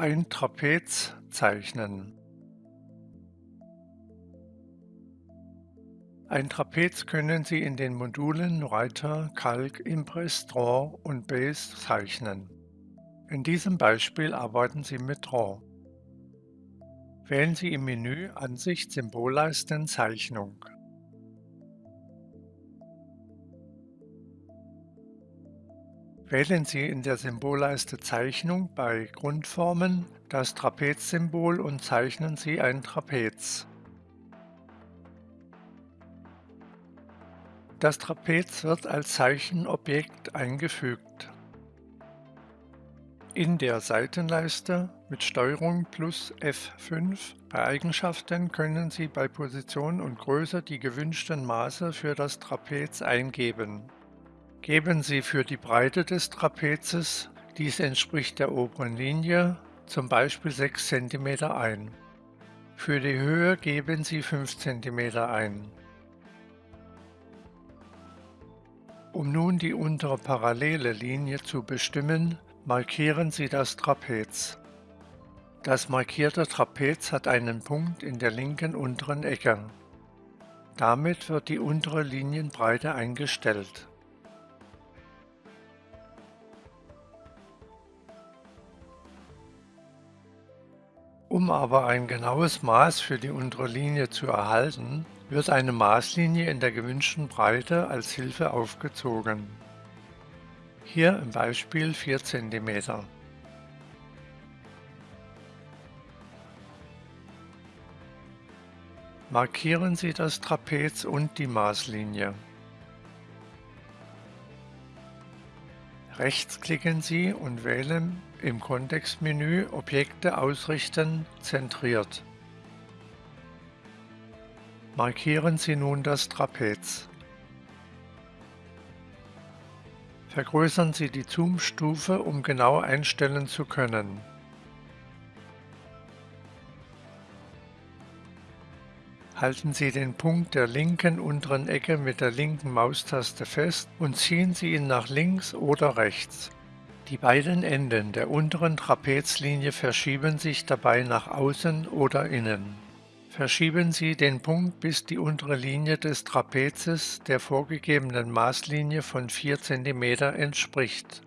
Ein Trapez zeichnen. Ein Trapez können Sie in den Modulen Writer, Calc, Impress, Draw und Base zeichnen. In diesem Beispiel arbeiten Sie mit Draw. Wählen Sie im Menü Ansicht Symbolleisten Zeichnung. Wählen Sie in der Symbolleiste Zeichnung bei Grundformen das Trapezsymbol und zeichnen Sie ein Trapez. Das Trapez wird als Zeichenobjekt eingefügt. In der Seitenleiste mit Steuerung plus F5 bei Eigenschaften können Sie bei Position und Größe die gewünschten Maße für das Trapez eingeben. Geben Sie für die Breite des Trapezes, dies entspricht der oberen Linie, zum Beispiel 6 cm ein. Für die Höhe geben Sie 5 cm ein. Um nun die untere parallele Linie zu bestimmen, markieren Sie das Trapez. Das markierte Trapez hat einen Punkt in der linken unteren Ecke. Damit wird die untere Linienbreite eingestellt. Um aber ein genaues Maß für die untere Linie zu erhalten, wird eine Maßlinie in der gewünschten Breite als Hilfe aufgezogen. Hier im Beispiel 4 cm. Markieren Sie das Trapez und die Maßlinie. Rechtsklicken Sie und wählen im Kontextmenü Objekte ausrichten zentriert. Markieren Sie nun das Trapez. Vergrößern Sie die Zoom-Stufe, um genau einstellen zu können. Halten Sie den Punkt der linken unteren Ecke mit der linken Maustaste fest und ziehen Sie ihn nach links oder rechts. Die beiden Enden der unteren Trapezlinie verschieben sich dabei nach außen oder innen. Verschieben Sie den Punkt bis die untere Linie des Trapezes der vorgegebenen Maßlinie von 4 cm entspricht.